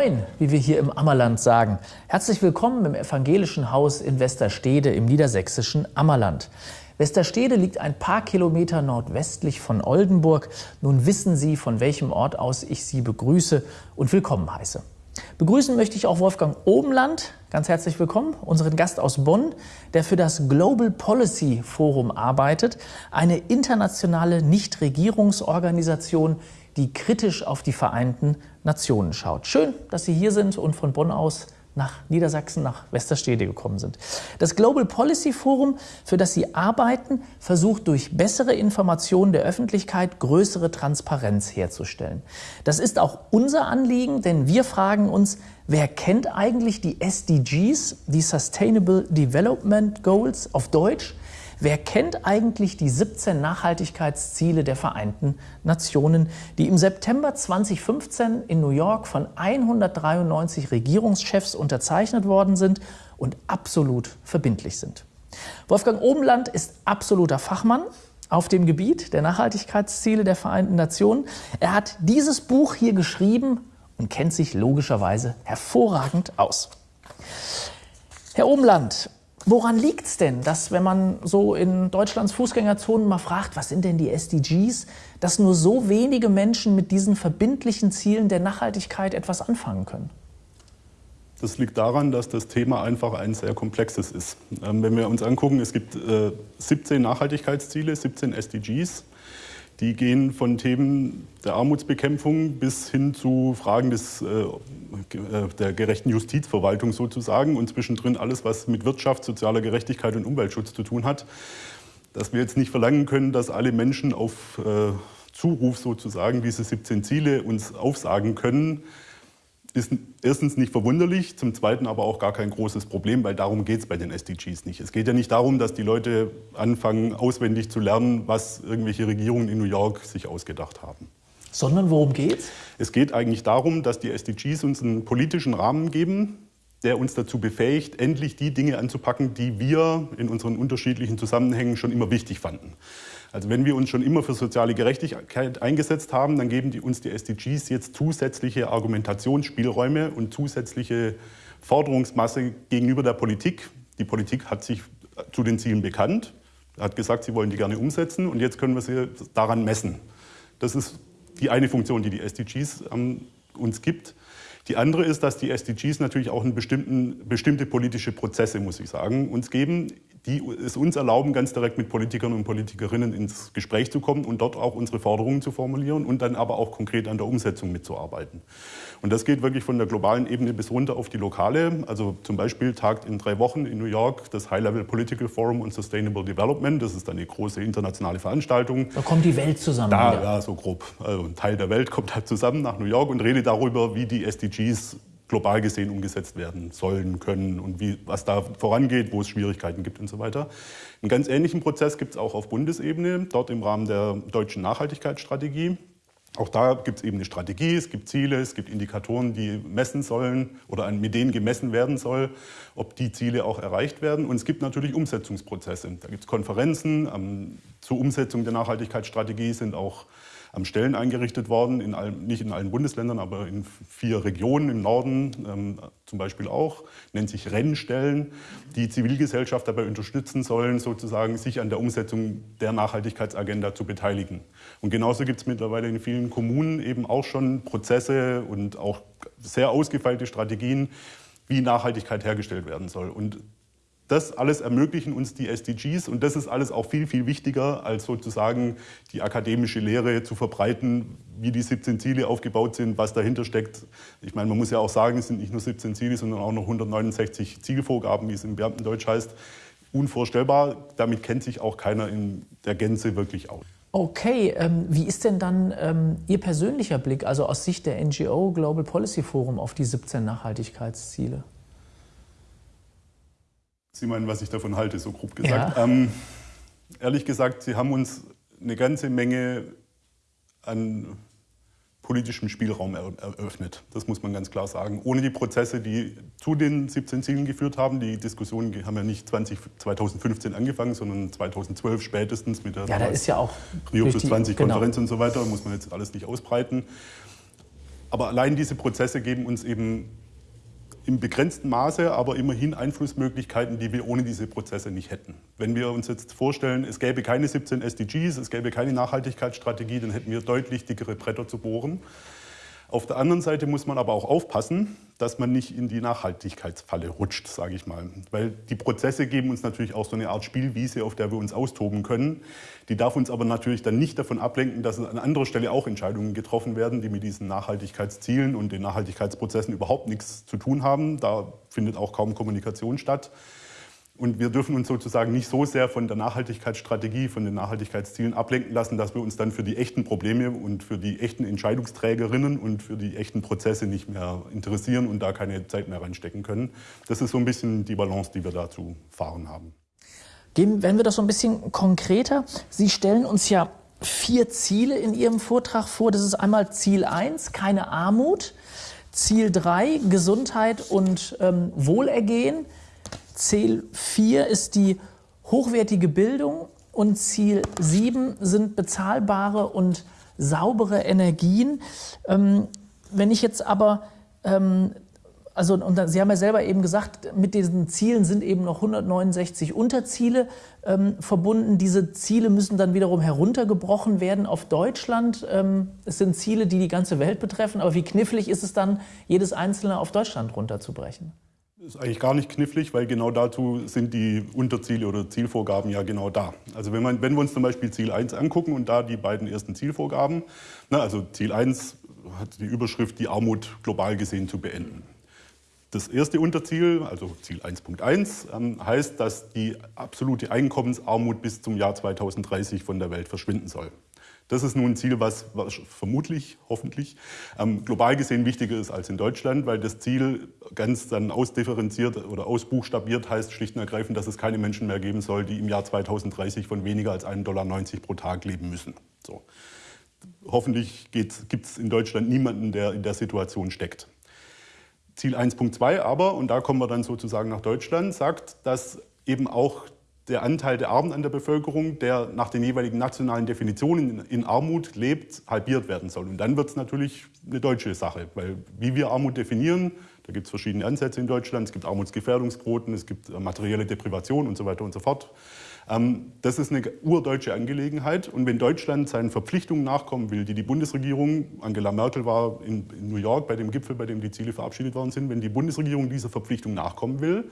Moin, wie wir hier im Ammerland sagen. Herzlich willkommen im evangelischen Haus in Westerstede im niedersächsischen Ammerland. Westerstede liegt ein paar Kilometer nordwestlich von Oldenburg. Nun wissen Sie, von welchem Ort aus ich Sie begrüße und willkommen heiße. Begrüßen möchte ich auch Wolfgang Obenland. Ganz herzlich willkommen, unseren Gast aus Bonn, der für das Global Policy Forum arbeitet, eine internationale Nichtregierungsorganisation, die kritisch auf die Vereinten Nationen schaut. Schön, dass Sie hier sind und von Bonn aus nach Niedersachsen, nach Westerstede gekommen sind. Das Global Policy Forum, für das Sie arbeiten, versucht durch bessere Informationen der Öffentlichkeit größere Transparenz herzustellen. Das ist auch unser Anliegen, denn wir fragen uns, wer kennt eigentlich die SDGs, die Sustainable Development Goals auf Deutsch? Wer kennt eigentlich die 17 Nachhaltigkeitsziele der Vereinten Nationen, die im September 2015 in New York von 193 Regierungschefs unterzeichnet worden sind und absolut verbindlich sind? Wolfgang Obenland ist absoluter Fachmann auf dem Gebiet der Nachhaltigkeitsziele der Vereinten Nationen. Er hat dieses Buch hier geschrieben und kennt sich logischerweise hervorragend aus. Herr Obenland, Woran liegt es denn, dass, wenn man so in Deutschlands Fußgängerzonen mal fragt, was sind denn die SDGs, dass nur so wenige Menschen mit diesen verbindlichen Zielen der Nachhaltigkeit etwas anfangen können? Das liegt daran, dass das Thema einfach ein sehr komplexes ist. Ähm, wenn wir uns angucken, es gibt 17 äh, Nachhaltigkeitsziele, 17 SDGs. Die gehen von Themen der Armutsbekämpfung bis hin zu Fragen des, äh, äh, der gerechten Justizverwaltung sozusagen und zwischendrin alles, was mit Wirtschaft, sozialer Gerechtigkeit und Umweltschutz zu tun hat. Dass wir jetzt nicht verlangen können, dass alle Menschen auf äh, Zuruf sozusagen diese 17 Ziele uns aufsagen können, ist erstens nicht verwunderlich, zum Zweiten aber auch gar kein großes Problem, weil darum geht es bei den SDGs nicht. Es geht ja nicht darum, dass die Leute anfangen, auswendig zu lernen, was irgendwelche Regierungen in New York sich ausgedacht haben. Sondern worum geht's? Es geht eigentlich darum, dass die SDGs uns einen politischen Rahmen geben, der uns dazu befähigt, endlich die Dinge anzupacken, die wir in unseren unterschiedlichen Zusammenhängen schon immer wichtig fanden. Also wenn wir uns schon immer für soziale Gerechtigkeit eingesetzt haben, dann geben die, uns die SDGs jetzt zusätzliche Argumentationsspielräume und zusätzliche Forderungsmasse gegenüber der Politik. Die Politik hat sich zu den Zielen bekannt, hat gesagt, sie wollen die gerne umsetzen und jetzt können wir sie daran messen. Das ist die eine Funktion, die die SDGs ähm, uns gibt. Die andere ist, dass die SDGs natürlich auch einen bestimmten, bestimmte politische Prozesse, muss ich sagen, uns geben, die es uns erlauben, ganz direkt mit Politikern und Politikerinnen ins Gespräch zu kommen und dort auch unsere Forderungen zu formulieren und dann aber auch konkret an der Umsetzung mitzuarbeiten. Und das geht wirklich von der globalen Ebene bis runter auf die lokale. Also zum Beispiel tagt in drei Wochen in New York das High-Level Political Forum on Sustainable Development. Das ist eine große internationale Veranstaltung. Da kommt die Welt zusammen. Da, wieder. ja, so grob. Also ein Teil der Welt kommt halt zusammen nach New York und redet darüber, wie die SDGs global gesehen umgesetzt werden sollen, können und wie, was da vorangeht, wo es Schwierigkeiten gibt und so weiter. Einen ganz ähnlichen Prozess gibt es auch auf Bundesebene, dort im Rahmen der deutschen Nachhaltigkeitsstrategie. Auch da gibt es eben eine Strategie, es gibt Ziele, es gibt Indikatoren, die messen sollen oder mit denen gemessen werden soll, ob die Ziele auch erreicht werden. Und es gibt natürlich Umsetzungsprozesse. Da gibt es Konferenzen. Zur Umsetzung der Nachhaltigkeitsstrategie sind auch am Stellen eingerichtet worden, in allen, nicht in allen Bundesländern, aber in vier Regionen im Norden ähm, zum Beispiel auch, nennt sich Rennstellen, die Zivilgesellschaft dabei unterstützen sollen, sozusagen sich an der Umsetzung der Nachhaltigkeitsagenda zu beteiligen. Und genauso gibt es mittlerweile in vielen Kommunen eben auch schon Prozesse und auch sehr ausgefeilte Strategien, wie Nachhaltigkeit hergestellt werden soll. Und das alles ermöglichen uns die SDGs und das ist alles auch viel, viel wichtiger, als sozusagen die akademische Lehre zu verbreiten, wie die 17 Ziele aufgebaut sind, was dahinter steckt. Ich meine, man muss ja auch sagen, es sind nicht nur 17 Ziele, sondern auch noch 169 Zielvorgaben, wie es im Beamtendeutsch heißt. Unvorstellbar, damit kennt sich auch keiner in der Gänze wirklich aus. Okay, ähm, wie ist denn dann ähm, Ihr persönlicher Blick, also aus Sicht der NGO Global Policy Forum, auf die 17 Nachhaltigkeitsziele? Sie meinen, was ich davon halte, so grob gesagt. Ja. Ähm, ehrlich gesagt, Sie haben uns eine ganze Menge an politischem Spielraum eröffnet. Das muss man ganz klar sagen. Ohne die Prozesse, die zu den 17 Zielen geführt haben, die Diskussionen haben ja nicht 20, 2015 angefangen, sondern 2012 spätestens mit der ja, da ist ja auch Rio plus 20 Konferenz genau. und so weiter, muss man jetzt alles nicht ausbreiten. aber allein diese Prozesse geben uns eben im begrenzten Maße, aber immerhin Einflussmöglichkeiten, die wir ohne diese Prozesse nicht hätten. Wenn wir uns jetzt vorstellen, es gäbe keine 17 SDGs, es gäbe keine Nachhaltigkeitsstrategie, dann hätten wir deutlich dickere Bretter zu bohren. Auf der anderen Seite muss man aber auch aufpassen, dass man nicht in die Nachhaltigkeitsfalle rutscht, sage ich mal. Weil die Prozesse geben uns natürlich auch so eine Art Spielwiese, auf der wir uns austoben können. Die darf uns aber natürlich dann nicht davon ablenken, dass an anderer Stelle auch Entscheidungen getroffen werden, die mit diesen Nachhaltigkeitszielen und den Nachhaltigkeitsprozessen überhaupt nichts zu tun haben. Da findet auch kaum Kommunikation statt. Und wir dürfen uns sozusagen nicht so sehr von der Nachhaltigkeitsstrategie, von den Nachhaltigkeitszielen ablenken lassen, dass wir uns dann für die echten Probleme und für die echten Entscheidungsträgerinnen und für die echten Prozesse nicht mehr interessieren und da keine Zeit mehr reinstecken können. Das ist so ein bisschen die Balance, die wir da zu fahren haben. Gehen, werden wir das so ein bisschen konkreter. Sie stellen uns ja vier Ziele in Ihrem Vortrag vor. Das ist einmal Ziel 1, keine Armut. Ziel 3, Gesundheit und ähm, Wohlergehen. Ziel 4 ist die hochwertige Bildung und Ziel 7 sind bezahlbare und saubere Energien. Ähm, wenn ich jetzt aber, ähm, also und Sie haben ja selber eben gesagt, mit diesen Zielen sind eben noch 169 Unterziele ähm, verbunden. Diese Ziele müssen dann wiederum heruntergebrochen werden auf Deutschland. Ähm, es sind Ziele, die die ganze Welt betreffen, aber wie knifflig ist es dann, jedes einzelne auf Deutschland runterzubrechen? Ist eigentlich gar nicht knifflig, weil genau dazu sind die Unterziele oder Zielvorgaben ja genau da. Also wenn, man, wenn wir uns zum Beispiel Ziel 1 angucken und da die beiden ersten Zielvorgaben, na, also Ziel 1 hat die Überschrift, die Armut global gesehen zu beenden. Das erste Unterziel, also Ziel 1.1, ähm, heißt, dass die absolute Einkommensarmut bis zum Jahr 2030 von der Welt verschwinden soll. Das ist nun ein Ziel, was, was vermutlich, hoffentlich, ähm, global gesehen wichtiger ist als in Deutschland, weil das Ziel ganz dann ausdifferenziert oder ausbuchstabiert heißt schlicht und ergreifend, dass es keine Menschen mehr geben soll, die im Jahr 2030 von weniger als 1,90 Dollar pro Tag leben müssen. So. Hoffentlich gibt es in Deutschland niemanden, der in der Situation steckt. Ziel 1.2 aber, und da kommen wir dann sozusagen nach Deutschland, sagt, dass eben auch der Anteil der Armen an der Bevölkerung, der nach den jeweiligen nationalen Definitionen in Armut lebt, halbiert werden soll. Und dann wird es natürlich eine deutsche Sache, weil wie wir Armut definieren, da gibt es verschiedene Ansätze in Deutschland, es gibt Armutsgefährdungsquoten, es gibt äh, materielle Deprivation und so weiter und so fort. Ähm, das ist eine urdeutsche Angelegenheit. Und wenn Deutschland seinen Verpflichtungen nachkommen will, die die Bundesregierung, Angela Merkel war in, New York bei dem Gipfel, bei dem die Ziele verabschiedet worden sind, wenn die Bundesregierung dieser Verpflichtung nachkommen will,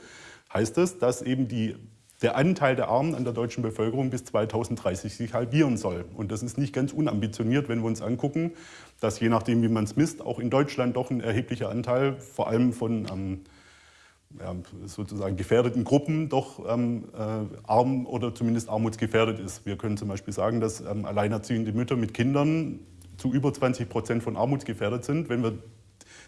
heißt das, dass eben die der Anteil der Armen an der deutschen Bevölkerung bis 2030 sich halbieren soll. Und das ist nicht ganz unambitioniert, wenn wir uns angucken, dass je nachdem, wie man es misst, auch in Deutschland doch ein erheblicher Anteil, vor allem von ähm, ja, sozusagen gefährdeten Gruppen, doch ähm, äh, arm oder zumindest armutsgefährdet ist. Wir können zum Beispiel sagen, dass ähm, alleinerziehende Mütter mit Kindern zu über 20 Prozent von armutsgefährdet sind. Wenn wir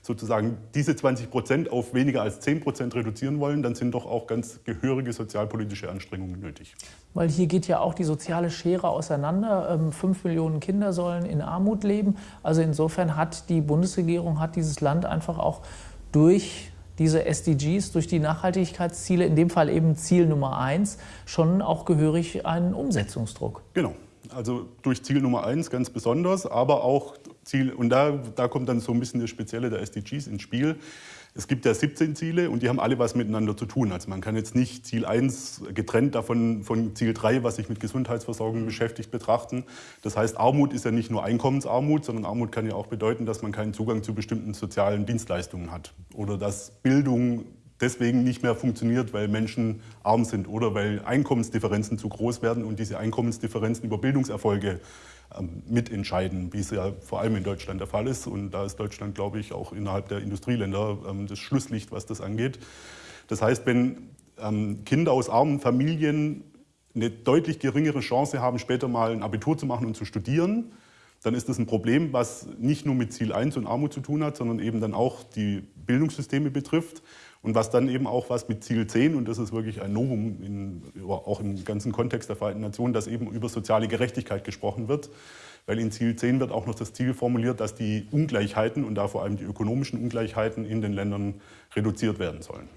sozusagen diese 20 Prozent auf weniger als 10 Prozent reduzieren wollen, dann sind doch auch ganz gehörige sozialpolitische Anstrengungen nötig. Weil hier geht ja auch die soziale Schere auseinander. Ähm, fünf Millionen Kinder sollen in Armut leben. Also insofern hat die Bundesregierung, hat dieses Land einfach auch durch diese SDGs, durch die Nachhaltigkeitsziele, in dem Fall eben Ziel Nummer eins, schon auch gehörig einen Umsetzungsdruck. Genau. Also durch Ziel Nummer eins ganz besonders, aber auch Ziel, und da, da kommt dann so ein bisschen das Spezielle der SDGs ins Spiel. Es gibt ja 17 Ziele und die haben alle was miteinander zu tun. Also man kann jetzt nicht Ziel 1 getrennt davon von Ziel 3, was sich mit Gesundheitsversorgung beschäftigt, betrachten. Das heißt, Armut ist ja nicht nur Einkommensarmut, sondern Armut kann ja auch bedeuten, dass man keinen Zugang zu bestimmten sozialen Dienstleistungen hat oder dass Bildung deswegen nicht mehr funktioniert, weil Menschen arm sind oder weil Einkommensdifferenzen zu groß werden und diese Einkommensdifferenzen über Bildungserfolge mitentscheiden, wie es ja vor allem in Deutschland der Fall ist. Und da ist Deutschland, glaube ich, auch innerhalb der Industrieländer ähm, das Schlusslicht, was das angeht. Das heißt, wenn ähm, Kinder aus armen Familien eine deutlich geringere Chance haben, später mal ein Abitur zu machen und zu studieren, dann ist das ein Problem, was nicht nur mit Ziel 1 und Armut zu tun hat, sondern eben dann auch die Bildungssysteme betrifft. Und was dann eben auch was mit Ziel 10, und das ist wirklich ein Novum, in, auch im ganzen Kontext der Vereinten Nationen, dass eben über soziale Gerechtigkeit gesprochen wird. Weil in Ziel 10 wird auch noch das Ziel formuliert, dass die Ungleichheiten und da vor allem die ökonomischen Ungleichheiten in den Ländern reduziert werden sollen.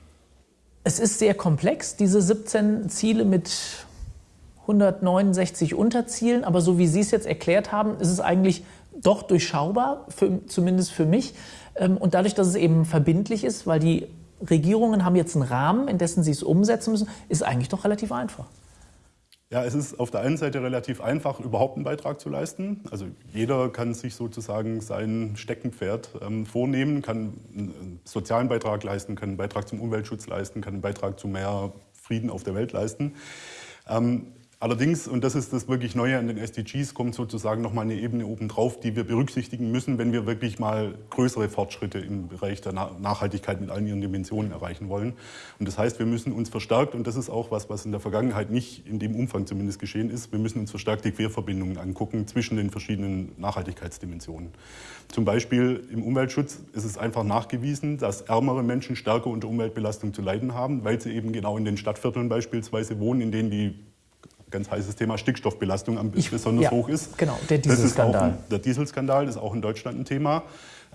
Es ist sehr komplex, diese 17 Ziele mit 169 Unterzielen, aber so wie Sie es jetzt erklärt haben, ist es eigentlich doch durchschaubar, für, zumindest für mich. Ähm, und dadurch, dass es eben verbindlich ist, weil die Regierungen haben jetzt einen Rahmen, in dessen sie es umsetzen müssen, ist eigentlich doch relativ einfach. Ja, es ist auf der einen Seite relativ einfach, überhaupt einen Beitrag zu leisten. Also jeder kann sich sozusagen sein Steckenpferd ähm, vornehmen, kann einen sozialen Beitrag leisten, kann einen Beitrag zum Umweltschutz leisten, kann einen Beitrag zu mehr Frieden auf der Welt leisten. Ähm, Allerdings, und das ist das wirklich Neue an den SDGs, kommt sozusagen noch mal eine Ebene obendrauf, die wir berücksichtigen müssen, wenn wir wirklich mal größere Fortschritte im Bereich der Nachhaltigkeit mit allen ihren Dimensionen erreichen wollen. Und das heißt, wir müssen uns verstärkt, und das ist auch was, was in der Vergangenheit nicht in dem Umfang zumindest geschehen ist, wir müssen uns verstärkt die Querverbindungen angucken zwischen den verschiedenen Nachhaltigkeitsdimensionen. Zum Beispiel im Umweltschutz ist es einfach nachgewiesen, dass ärmere Menschen stärker unter Umweltbelastung zu leiden haben, weil sie eben genau in den Stadtvierteln beispielsweise wohnen, in denen die ganz heißes Thema Stickstoffbelastung am ich, besonders ja, hoch ist. Genau, der Dieselskandal. der Dieselskandal ist auch in Deutschland ein Thema.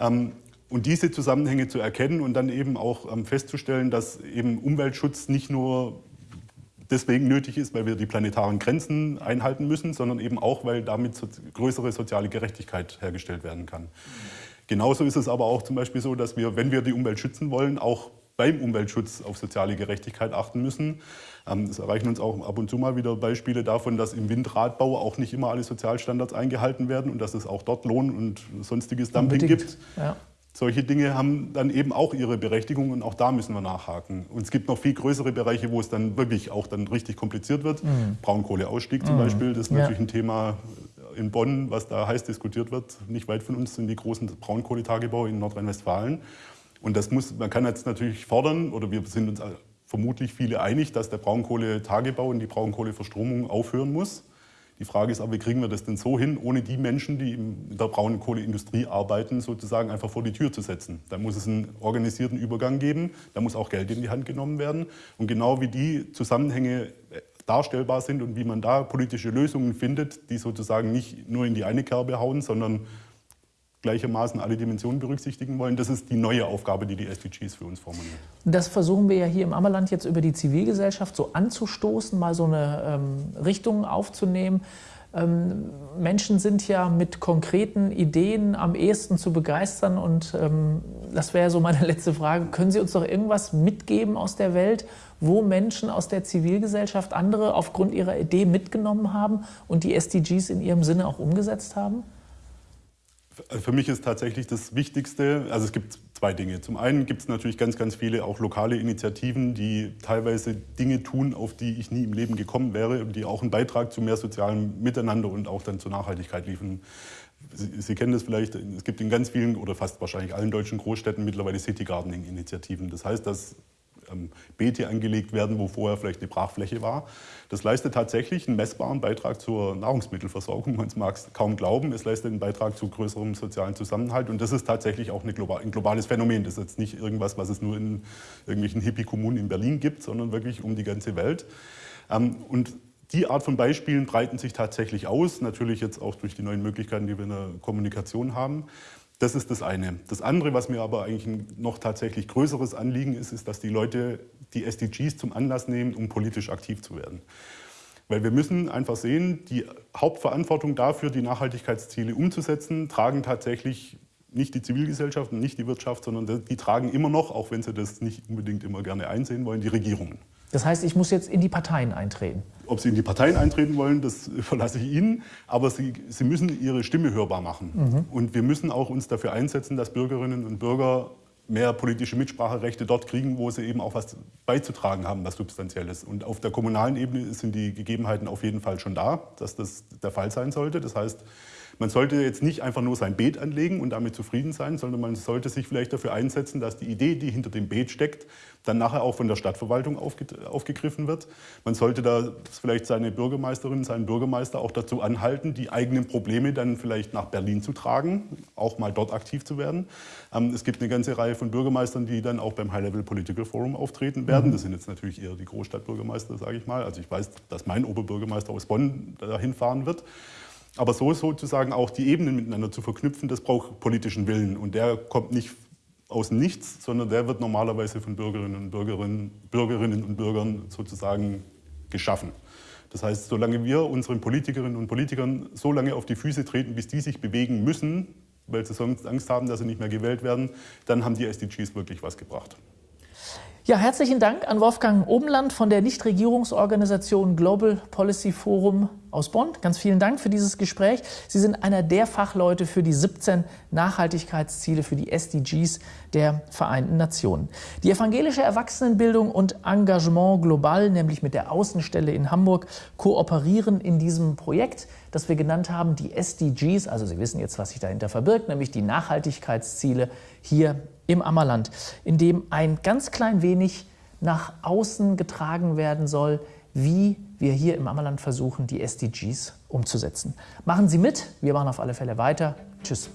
Ähm, und diese Zusammenhänge zu erkennen und dann eben auch ähm, festzustellen, dass eben Umweltschutz nicht nur deswegen nötig ist, weil wir die planetaren Grenzen einhalten müssen, sondern eben auch, weil damit so größere soziale Gerechtigkeit hergestellt werden kann. Genauso ist es aber auch zum Beispiel so, dass wir, wenn wir die Umwelt schützen wollen, auch beim Umweltschutz auf soziale Gerechtigkeit achten müssen. Ähm, es erreichen uns auch ab und zu mal wieder Beispiele davon, dass im Windradbau auch nicht immer alle Sozialstandards eingehalten werden und dass es auch dort Lohn und sonstiges Dumping Unbedingt. gibt. Ja. Solche Dinge haben dann eben auch ihre Berechtigung und auch da müssen wir nachhaken. Und es gibt noch viel größere Bereiche, wo es dann wirklich auch dann richtig kompliziert wird. Mhm. Braunkohleausstieg zum mhm. Beispiel, das ist ja. natürlich ein Thema in Bonn, was da heiß diskutiert wird. Nicht weit von uns sind die großen Braunkohletagebaue in Nordrhein-Westfalen. Und das muss, man kann jetzt natürlich fordern, oder wir sind uns vermutlich viele einig, dass der Braunkohletagebau und die Braunkohleverstromung aufhören muss. Die Frage ist aber, wie kriegen wir das denn so hin, ohne die Menschen, die in der Braunkohleindustrie arbeiten, sozusagen einfach vor die Tür zu setzen. Da muss es einen organisierten Übergang geben, da muss auch Geld in die Hand genommen werden. Und genau wie die Zusammenhänge darstellbar sind und wie man da politische Lösungen findet, die sozusagen nicht nur in die eine Kerbe hauen, sondern gleichermaßen alle Dimensionen berücksichtigen wollen. Das ist die neue Aufgabe, die die SDGs für uns formulieren. Das versuchen wir ja hier im Ammerland jetzt über die Zivilgesellschaft so anzustoßen, mal so eine ähm, Richtung aufzunehmen. Ähm, Menschen sind ja mit konkreten Ideen am ehesten zu begeistern und ähm, das wäre so meine letzte Frage. Können Sie uns doch irgendwas mitgeben aus der Welt, wo Menschen aus der Zivilgesellschaft andere aufgrund ihrer Idee mitgenommen haben und die SDGs in ihrem Sinne auch umgesetzt haben? Für mich ist tatsächlich das Wichtigste, also es gibt zwei Dinge. Zum einen gibt es natürlich ganz, ganz viele auch lokale Initiativen, die teilweise Dinge tun, auf die ich nie im Leben gekommen wäre die auch einen Beitrag zu mehr sozialem Miteinander und auch dann zur Nachhaltigkeit liefern. Sie, Sie, kennen das vielleicht, es gibt in ganz vielen oder fast wahrscheinlich allen deutschen Großstädten mittlerweile City Gardening-Initiativen. Das heißt, dass ähm, Beete angelegt werden, wo vorher vielleicht eine Brachfläche war. Das leistet tatsächlich einen messbaren Beitrag zur Nahrungsmittelversorgung. Man mag es kaum glauben, es leistet einen Beitrag zu größerem sozialen Zusammenhalt. Und das ist tatsächlich auch global, ein globales Phänomen. Das ist jetzt nicht irgendwas, was es nur in irgendwelchen Hippie-Kommunen in Berlin gibt, sondern wirklich um die ganze Welt. Ähm, und die Art von Beispielen breiten sich tatsächlich aus, natürlich jetzt auch durch die neuen Möglichkeiten, die wir in der Kommunikation haben. Das ist das eine. Das andere, was mir aber eigentlich ein noch tatsächlich größeres Anliegen ist, ist, dass die Leute die SDGs zum Anlass nehmen, um politisch aktiv zu werden. Weil wir müssen einfach sehen, die Hauptverantwortung dafür, die Nachhaltigkeitsziele umzusetzen, tragen tatsächlich nicht die Zivilgesellschaft und nicht die Wirtschaft, sondern die tragen immer noch, auch wenn sie das nicht unbedingt immer gerne einsehen wollen, die Regierungen. Das heißt, ich muss jetzt in die Parteien eintreten. Ob Sie in die Parteien eintreten wollen, das überlasse ich Ihnen. Aber Sie, Sie müssen Ihre Stimme hörbar machen. Mhm. Und wir müssen auch uns dafür einsetzen, dass Bürgerinnen und Bürger mehr politische Mitspracherechte dort kriegen, wo sie eben auch was beizutragen haben, was Substanzielles. Und auf der kommunalen Ebene sind die Gegebenheiten auf jeden Fall schon da, dass das der Fall sein sollte. Das heißt, man sollte jetzt nicht einfach nur sein Beet anlegen und damit zufrieden sein, sondern man sollte sich vielleicht dafür einsetzen, dass die Idee, die hinter dem Beet steckt, dann nachher auch von der Stadtverwaltung aufge aufgegriffen wird. Man sollte da vielleicht seine Bürgermeisterin, seinen Bürgermeister auch dazu anhalten, die eigenen Probleme dann vielleicht nach Berlin zu tragen, auch mal dort aktiv zu werden. Ähm, es gibt eine ganze Reihe von Bürgermeistern, die dann auch beim High-Level Political Forum auftreten werden. Mhm. Das sind jetzt natürlich eher die Großstadtbürgermeister, sage ich mal. Also ich weiß, dass mein Oberbürgermeister aus Bonn dahin fahren wird. Aber so sozusagen auch die Ebenen miteinander zu verknüpfen, das braucht politischen Willen. Und der kommt nicht aus Nichts, sondern der wird normalerweise von Bürgerinnen und Bürgerinnen, Bürgerinnen und Bürgern sozusagen geschaffen. Das heißt, solange wir unseren Politikerinnen und Politikern so lange auf die Füße treten, bis die sich bewegen müssen, weil sie sonst Angst haben, dass sie nicht mehr gewählt werden, dann haben die SDGs wirklich was gebracht. Ja, herzlichen Dank an Wolfgang Obenland von der Nichtregierungsorganisation Global Policy Forum aus Bonn. Ganz vielen Dank für dieses Gespräch. Sie sind einer der Fachleute für die 17 Nachhaltigkeitsziele für die SDGs der Vereinten Nationen. Die evangelische Erwachsenenbildung und Engagement global, nämlich mit der Außenstelle in Hamburg, kooperieren in diesem Projekt, das wir genannt haben, die SDGs. Also Sie wissen jetzt, was sich dahinter verbirgt, nämlich die Nachhaltigkeitsziele hier im Ammerland, in dem ein ganz klein wenig nach außen getragen werden soll, wie wir hier im Ammerland versuchen, die SDGs umzusetzen. Machen Sie mit, wir machen auf alle Fälle weiter. Tschüss.